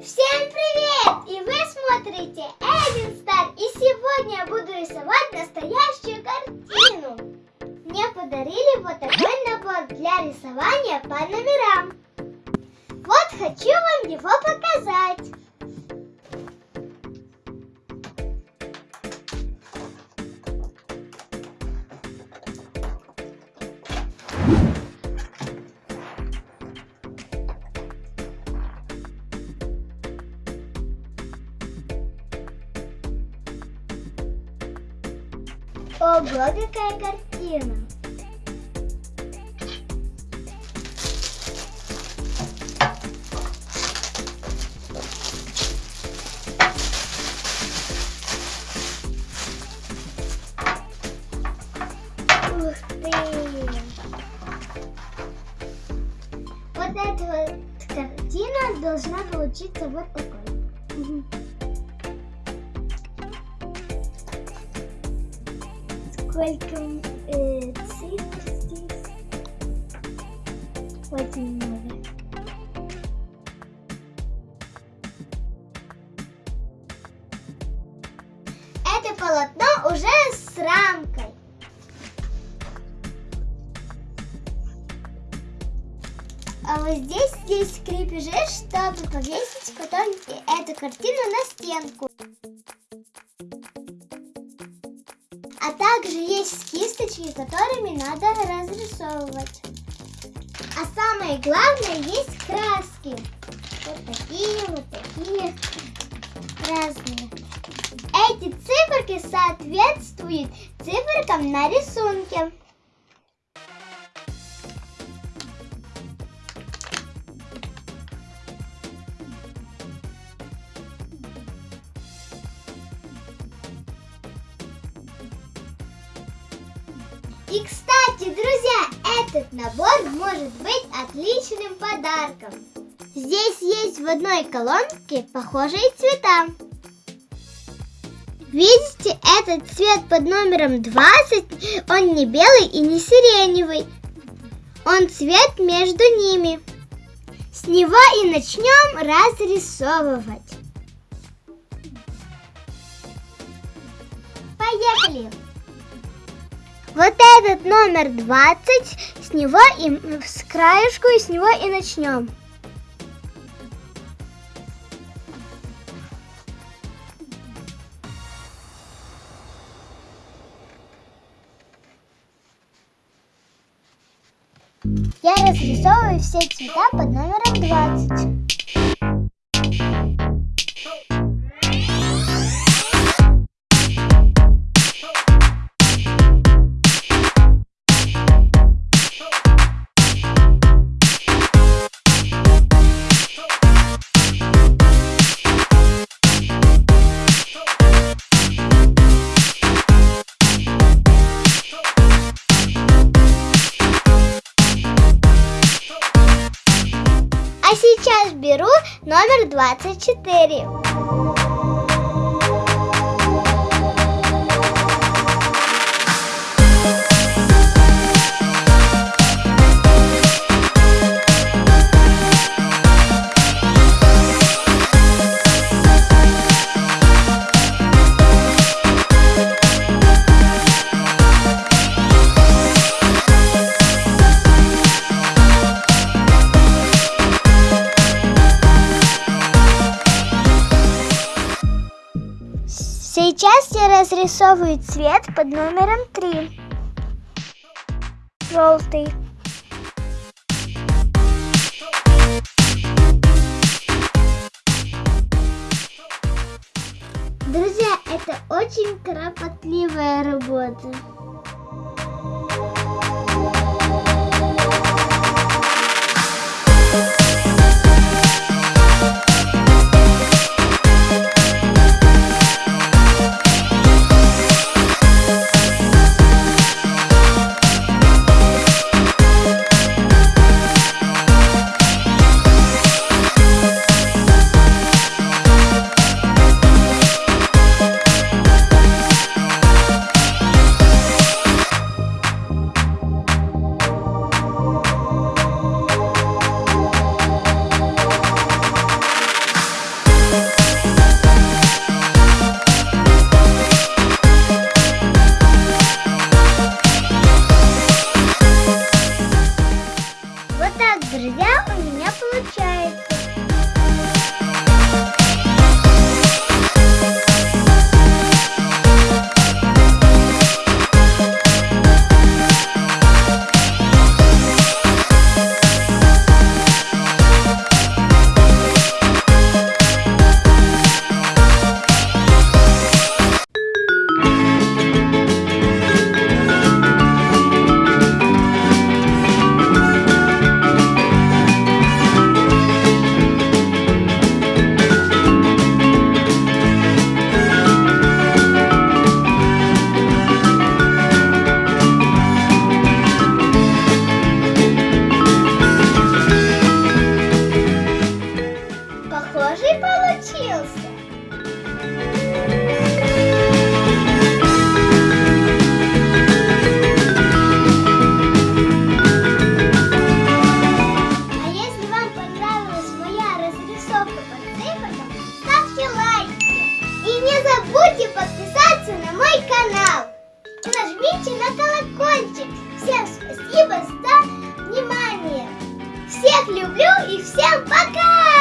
Всем привет! И вы смотрите Эдин Стар. И сегодня я буду рисовать настоящую картину. Мне подарили вот такой набор для рисования по номерам. Вот хочу вам его показать. Ого, какая картина! Ух ты! Вот эта вот картина должна получиться вот такой. Сколько э, цифр здесь? Очень много. Это полотно уже с рамкой. А вот здесь есть крепежи, чтобы повесить потом эту картину на стенку. Также есть кисточки, которыми надо разрисовывать. А самое главное, есть краски. Вот такие, вот такие, разные. Эти циферки соответствуют циферкам на рисунке. И, кстати, друзья, этот набор может быть отличным подарком. Здесь есть в одной колонке похожие цвета. Видите, этот цвет под номером 20, он не белый и не сиреневый. Он цвет между ними. С него и начнем разрисовывать. Поехали! Вот этот номер 20, с него и с краешку, и с него и начнем. Я разрисовываю все цвета под номером 20. Сейчас беру номер 24. Сейчас я разрисовываю цвет под номером 3. Желтый. Друзья, это очень кропотливая работа. подписаться на мой канал и нажмите на колокольчик. Всем спасибо за внимание. Всех люблю и всем пока!